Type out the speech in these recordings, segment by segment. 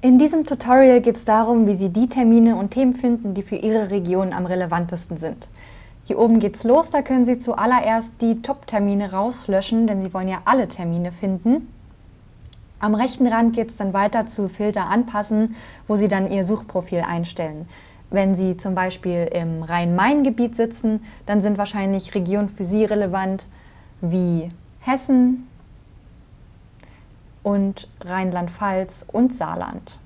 In diesem Tutorial geht es darum, wie Sie die Termine und Themen finden, die für Ihre Region am relevantesten sind. Hier oben geht's los, da können Sie zuallererst die Top-Termine rauslöschen, denn Sie wollen ja alle Termine finden. Am rechten Rand geht es dann weiter zu Filter anpassen, wo Sie dann Ihr Suchprofil einstellen. Wenn Sie zum Beispiel im Rhein-Main-Gebiet sitzen, dann sind wahrscheinlich Regionen für Sie relevant wie Hessen und Rheinland-Pfalz und Saarland.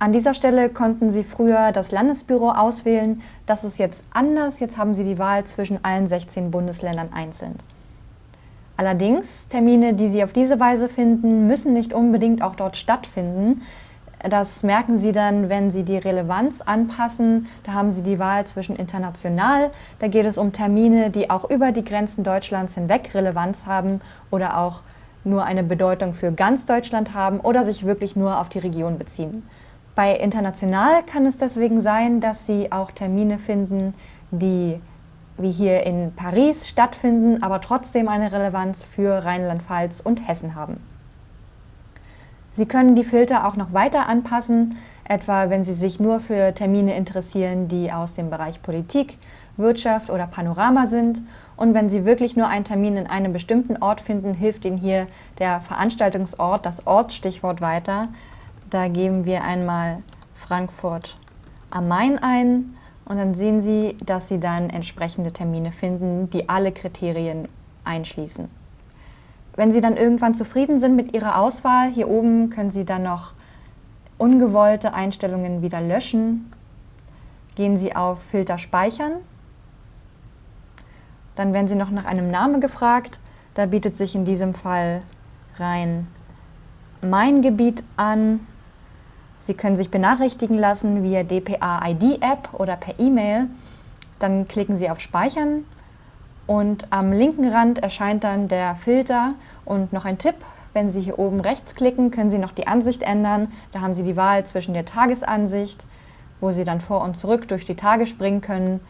An dieser Stelle konnten Sie früher das Landesbüro auswählen. Das ist jetzt anders. Jetzt haben Sie die Wahl zwischen allen 16 Bundesländern einzeln. Allerdings, Termine, die Sie auf diese Weise finden, müssen nicht unbedingt auch dort stattfinden. Das merken Sie dann, wenn Sie die Relevanz anpassen. Da haben Sie die Wahl zwischen international. Da geht es um Termine, die auch über die Grenzen Deutschlands hinweg Relevanz haben oder auch nur eine Bedeutung für ganz Deutschland haben oder sich wirklich nur auf die Region beziehen. Bei international kann es deswegen sein, dass Sie auch Termine finden, die wie hier in Paris stattfinden, aber trotzdem eine Relevanz für Rheinland-Pfalz und Hessen haben. Sie können die Filter auch noch weiter anpassen, etwa wenn Sie sich nur für Termine interessieren, die aus dem Bereich Politik, Wirtschaft oder Panorama sind. Und wenn Sie wirklich nur einen Termin in einem bestimmten Ort finden, hilft Ihnen hier der Veranstaltungsort, das Ortsstichwort weiter. Da geben wir einmal Frankfurt am Main ein und dann sehen Sie, dass Sie dann entsprechende Termine finden, die alle Kriterien einschließen. Wenn Sie dann irgendwann zufrieden sind mit Ihrer Auswahl, hier oben können Sie dann noch ungewollte Einstellungen wieder löschen. Gehen Sie auf Filter speichern. Dann werden Sie noch nach einem Namen gefragt. Da bietet sich in diesem Fall rein mein Gebiet an. Sie können sich benachrichtigen lassen via DPA-ID-App oder per E-Mail. Dann klicken Sie auf Speichern und am linken Rand erscheint dann der Filter und noch ein Tipp, wenn Sie hier oben rechts klicken, können Sie noch die Ansicht ändern. Da haben Sie die Wahl zwischen der Tagesansicht, wo Sie dann vor und zurück durch die Tage springen können,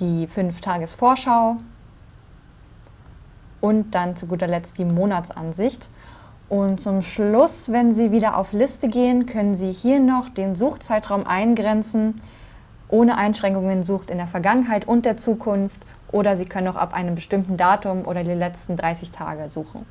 die 5-Tages-Vorschau und dann zu guter Letzt die Monatsansicht. Und zum Schluss, wenn Sie wieder auf Liste gehen, können Sie hier noch den Suchzeitraum eingrenzen. Ohne Einschränkungen sucht in der Vergangenheit und der Zukunft oder Sie können auch ab einem bestimmten Datum oder die letzten 30 Tage suchen.